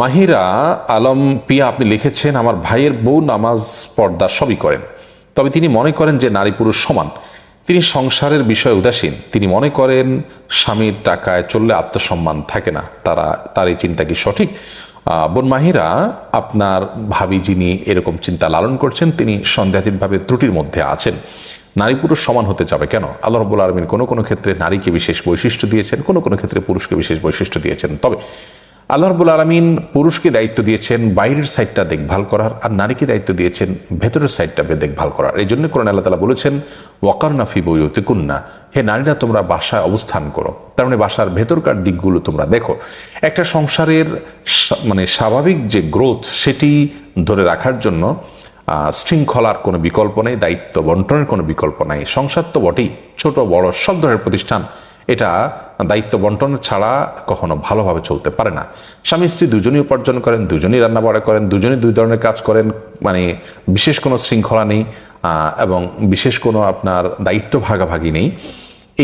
মাহিরা আলম পিয়া, আপনি লিখেছেন, আমার ভাইয়ের বউ নামাজ পর্দা সবই করেন। তবে তিনি মনে করেন যে নারী পুরুষ সমান। তিনি সংসারের বিষয়ে উদাসীন। তিনি মনে করেন স্বামীর টাকায় চললে আত্মসম্মান থাকে না। তারা তার এই চিন্তা কি সঠিক? বোন মাহিরা, আপনার ভাবি যিনি এরকম চিন্তা লালন করছেন, তিনি সন্দেহাতীতভাবে ত্রুটির মধ্যে আছেন। নারী পুরুষ সমান হতে যাবে কেন? আল্লাহ রব্বুল আলমিন কোনো কোনো ক্ষেত্রে নারীকে বিশেষ বৈশিষ্ট্য দিয়েছেন, কোনো কোনো ক্ষেত্রে পুরুষকে বিশেষ বৈশিষ্ট্য দিয়েছেন। তবে আল্লাহ রব্বুল আলমিন পুরুষকে দায়িত্ব দিয়েছেন বাইরের সাইডটা দেখভাল করার আর নারীকে দায়িত্ব দিয়েছেন ভেতরের সাইডটা দেখভাল করার। এই জন্য কোরআন আল্লাহ তালা বলেছেন ওয়াকার নাফি বইতে হে নারীরা, তোমরা বাসায় অবস্থান করো। তার মানে বাসার ভেতরকার দিকগুলো তোমরা দেখো। একটা সংসারের মানে স্বাভাবিক যে গ্রোথ, সেটি ধরে রাখার জন্য শৃঙ্খলার কোনো বিকল্প নেই, দায়িত্ব বন্টনের কোনো বিকল্প নাই। সংসার তো বটেই, ছোট, বড়, সব ধরনের প্রতিষ্ঠান এটা দায়িত্ব বন্টন ছাড়া কখনো ভালোভাবে চলতে পারে না। স্বামী স্ত্রী দুজনই উপার্জন করেন, দুজনই রান্নাবাড়া করেন, দুজনই দুই ধরনের কাজ করেন মানে বিশেষ কোনো শৃঙ্খলা নেই এবং বিশেষ কোনো আপনার দায়িত্ব ভাগাভাগি নেই।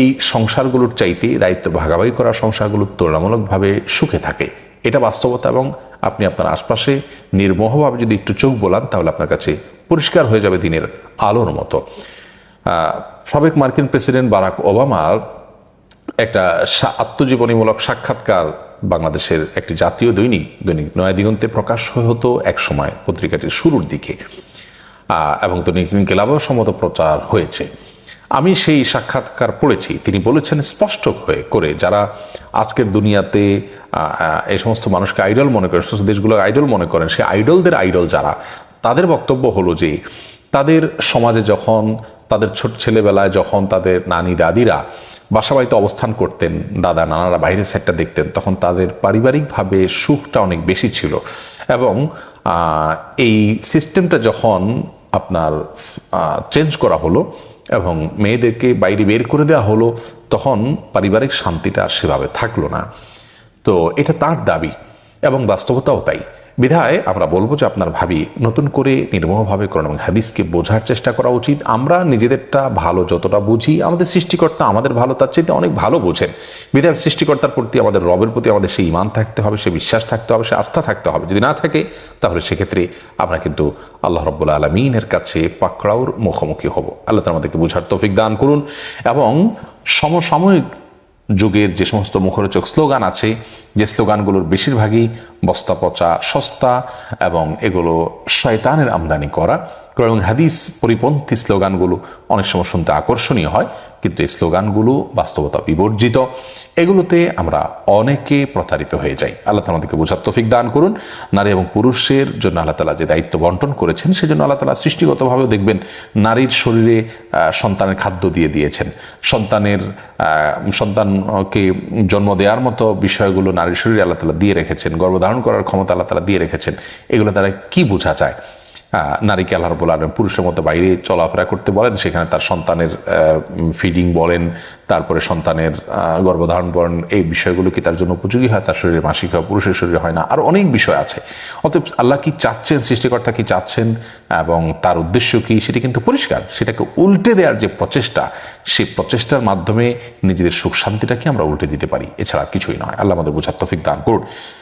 এই সংসারগুলোর চাইতে দায়িত্ব ভাগাভাগি করা সংসারগুলো তুলনামূলকভাবে সুখে থাকে। এটা বাস্তবতা এবং আপনি আপনার আশপাশে নির্মোহভাবে যদি একটু চোখ বোলান, তাহলে আপনার কাছে পরিষ্কার হয়ে যাবে দিনের আলোর মতো। সাবেক মার্কিন প্রেসিডেন্ট বারাক ওবামার একটা আত্মজীবনীমূলক সাক্ষাৎকার বাংলাদেশের একটি জাতীয় দৈনিক দৈনিক নয়া দিগন্তে প্রকাশ হতো এক সময় পত্রিকাটির শুরুর দিকে। এবং দৈনিক ক্লাবেও সম্মত প্রচার হয়েছে। আমি সেই সাক্ষাৎকার পড়েছি। তিনি বলেছেন স্পষ্ট হয়ে করে যারা আজকের দুনিয়াতে এই সমস্ত মানুষকে আইডল মনে করেন সমস্ত দেশগুলো আইডল মনে করেন সেই আইডলদের আইডল যারা, তাদের বক্তব্য হলো যে, তাদের সমাজে যখন, তাদের ছোট ছেলেবেলায় যখন তাদের নানি দাদিরা বাসা বাড়িতে অবস্থান করতেন, দাদা, নানারা বাইরের সাইডটা দেখতেন, তখন তাদের পারিবারিকভাবে সুখটা অনেক বেশি ছিল। এবং এই সিস্টেমটা যখন আপনার চেঞ্জ করা হলো এবং মেয়েদেরকে বাইরে বের করে দেওয়া হলো, তখন পারিবারিক শান্তিটা সেভাবে থাকল না। তো এটা তার দাবি। এবং বাস্তবতাও তাই। বিধায় আমরা বলব যে আপনার ভাবি নতুন করে নির্মোহভাবে কোরআন এবং হাদিসকে বোঝার চেষ্টা করা উচিত। আমরা নিজেদেরটা ভালো যতটা বুঝি, আমাদের সৃষ্টিকর্তা আমাদের ভালো, তার চাইতে অনেক ভালো বোঝেন। বিধায় সৃষ্টিকর্তার প্রতি আমাদের, রবের প্রতি আমাদের সেই ইমান থাকতে হবে, সে বিশ্বাস থাকতে হবে, সে আস্থা থাকতে হবে। যদি না থাকে, তাহলে সেক্ষেত্রে আমরা কিন্তু আল্লাহ রব্বুল আলমিনের কাছে পাকড়াওর মুখোমুখি হব। আল্লাহ তালা আমাদেরকে বোঝার তৌফিক দান করুন এবং সমসাময়িক যুগের যে সমস্ত মুখরোচক স্লোগান আছে যে স্লোগানগুলোর বেশিরভাগই বস্তা পচা সস্তা এবং এগুলো শয়তানের আমদানি করা। এবং হাদিস পরিপন্থী স্লোগানগুলো অনেক সময় শুনতে আকর্ষণীয় হয়, কিন্তু এই স্লোগানগুলো বাস্তবতা বিবর্জিত। এগুলোতে আমরা অনেকে প্রতারিত হয়ে যাই। আল্লাহ আমাদেরকে বোঝার তৌফিক দান করুন। নারী এবং পুরুষের জন্য আল্লাহ তালা যে দায়িত্ব বন্টন করেছেন, সেজন্য আল্লাহ তালা সৃষ্টিগতভাবেও দেখবেন নারীর শরীরে সন্তানের খাদ্য দিয়ে দিয়েছেন। সন্তানের সন্তানকে জন্ম দেওয়ার মতো বিষয়গুলো নারীর শরীরে আল্লাহ তালা দিয়ে রেখেছেন। গর্ভধারণ করার ক্ষমতা আল্লাহ তালা দিয়ে রেখেছেন। এগুলো দ্বারা কি বোঝা যায়? নারীকে আল্লাহ রবুল পুরুষের মতো বাইরে চলাফেরা করতে বলেন, সেখানে তার সন্তানের ফিডিং বলেন, তারপরে সন্তানের গর্ভধারণ বলেন, এই বিষয়গুলো কি তার জন্য উপযোগী হয়? তার শরীরে মাসিক হয়, পুরুষের শরীরে হয় না? আর অনেক বিষয় আছে। অতএব আল্লাহ কি চাচ্ছেন, সৃষ্টিকর্তা কি চাচ্ছেন এবং তার উদ্দেশ্য কি, সেটি কিন্তু পরিষ্কার। সেটাকে উল্টে দেওয়ার যে প্রচেষ্টা সেই প্রচেষ্টার মাধ্যমে নিজেদের সুখ শান্তিটাকে আমরা উল্টে দিতে পারি। এছাড়া কিছুই নয়। আল্লাহ আমাদের বোঝার তফিক দান করুন।